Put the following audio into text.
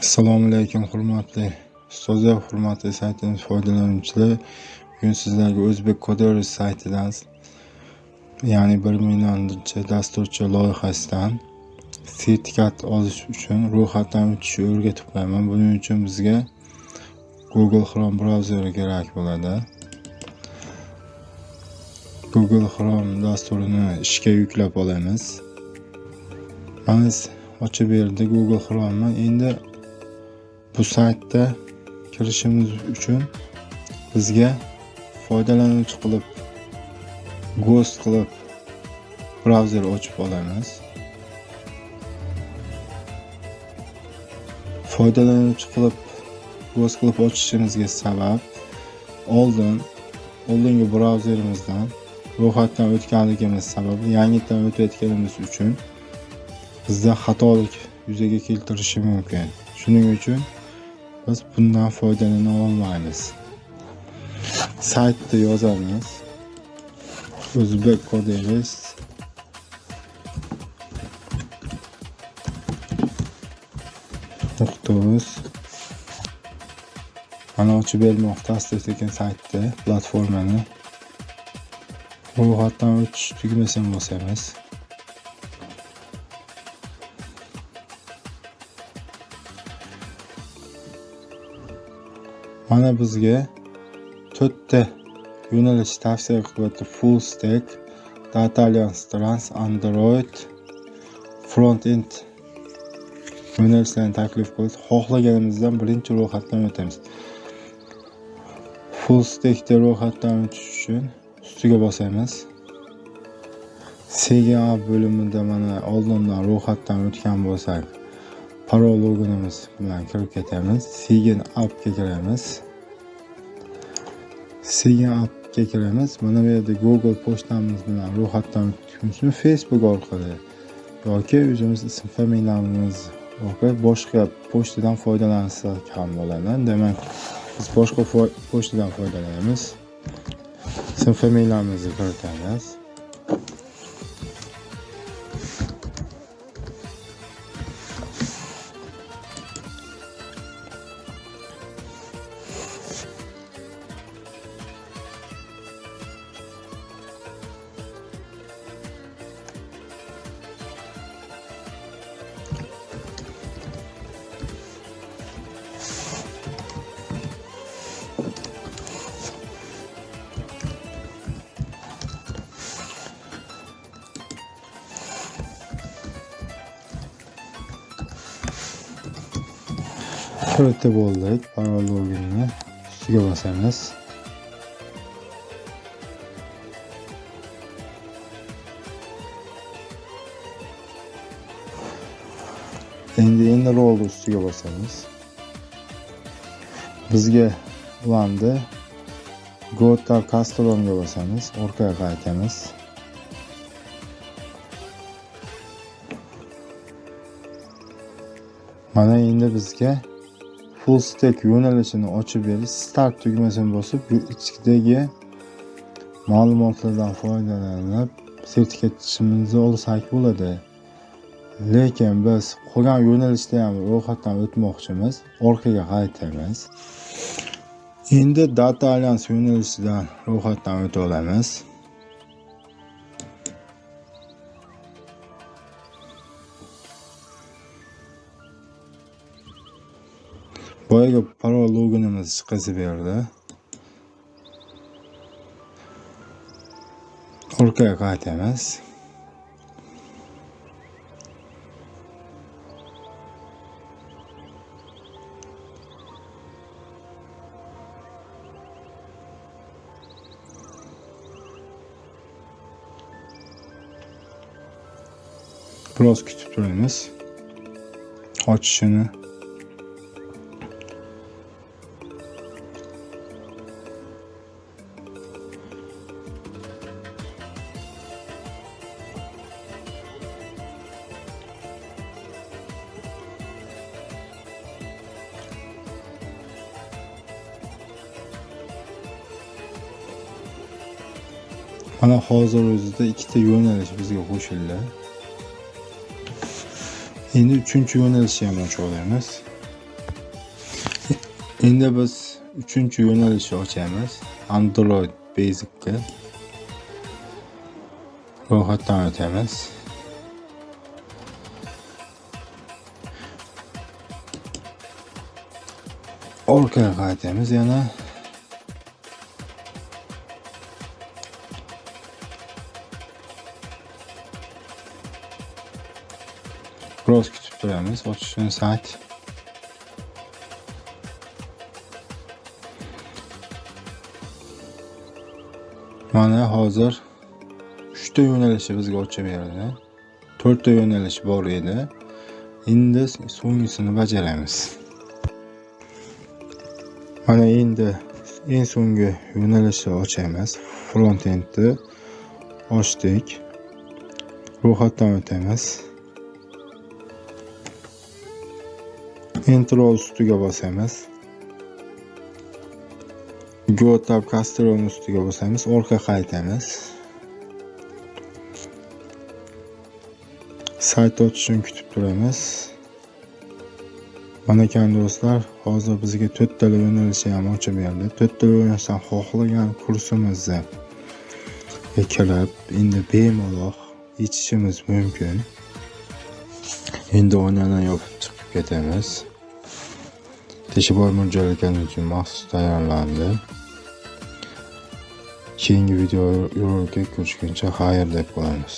assalomu alaykum hurmatli ustozlar hurmatli saytimiz foydalanuvchilari. Bugun sizlarga o'zbek kodori saytidan ya'ni bir millionchi dasturchi loyihasidan sertifikat olish uchun ro'yxatdan o'tishni o'rgatib qo'yaman buning uchun bizga google chrome brauzeri kerak bo'ladi. Google chrome dasturini ishga yuklab olamiz. Mana ochib berdi google chrome'ni. Endi bu saytda kirishimiz uchun bizga foydalanuvchi qilib ghost qilib brauzer ochib olamiz. Foydalanuvchi qilib ghost qilib ochishimizga sabab oldin oldingi brauzerimizdan ro'yxatdan o'tganligimiz sababli yangitdan o'tayotganimiz uchun bizda xatolik yuzaga keltirishi mumkin. Shuning uchun biz bundan foydalana olmaymiz. Saytda yozamiz. O'zbek kodingiz nuqta mana ochib bermoqda asta sekin saytda platformani. Ro'yxatdan o'tish tugmasini bosamiz mana bizga to'rtta yo'nalish tavsiya qilyapti full stack data alliance trans android front end yo'nalishlarni taklif qildi xohlaganimizdan birinchi ro'yxatdan o'tamiz. Full stackda ro'yxatdan o'tish uchun ustiga bosamiz. Cga bo'limida mana oldindan ro'yxatdan o'tgan bo'lsak parol loginimiz bilan kirib ketamiz. Sigin appga kiramiz. Sigin appga kiramiz. Mana bu yerda google pochtamiz bilan ro'yxatdan o'tishimiz facebook orqali yoki o'zimiz ism familiyamiz orqali boshqa pochtadan foydalansak ham bo'ladi. Demak biz boshqa pochtadan foydalanamiz ism familiyamizni kiritamiz. Kiritib oldik parol loginni ustiga bosamiz. Endi enroll ustiga bosamiz. Bizga ulandi gota to bosamiz. Orqaga qaytamiz. Mana endi bizga full stack yo'nalishini ochib berish start tugmasini bosib bu ichidagi ma'lumotlardan foydalanib sertifikat chiqishimizni olsak bo'ladi. Lekin biz qolgan yo'nalishda ham ro'yxatdan o'tmoqchimiz orqaga qaytamiz. Endi data alliance yo'nalishidan ro'yxatdan o'ta olamiz. Boyagi parol loginimiz chiqib berdi orqaga qaytamiz. Biroz kutib turamiz. Ochishini. Mana hozir o'zida ikkita yo'nalish bizga qo'shildi endi uchinchi yo'nalishni ham ochib olamiz endi biz uchinchi yo'nalishni ochamiz android basicga ro'yxatdan o'tamiz orqaga qaytamiz yana. Biroz kutib turamiz ochishini sayt mana hozir 3 ta yo'nalishi bizga ochib berdi. 4 ta yo'nalish bor edi. Endi so'nggisini bajaramiz. Mana endi eng so'nggi yo'nalishni ochamiz front endni ochdik. Ro'yxatdan o'tamiz. Intro ustiga bosamiz. Go gotab kastron ustiga bosamiz. Orqa qaytamiz. Sayt ochishini kutib turamiz. Mana ekan do'stlar hozir bizga to'rttala yo'nalishni ham ochib berdi to'rttala yo'nalishdan xohlagan kursimizni kirib endi bemalol ichishimiz mumkin. Endi oynani yopib chiqib ketamiz. Tishi bor mo'ljallanganim uchun maxsus tayyorlandi keyingi videorolikda ko'rishguncha xayr deb qolamiz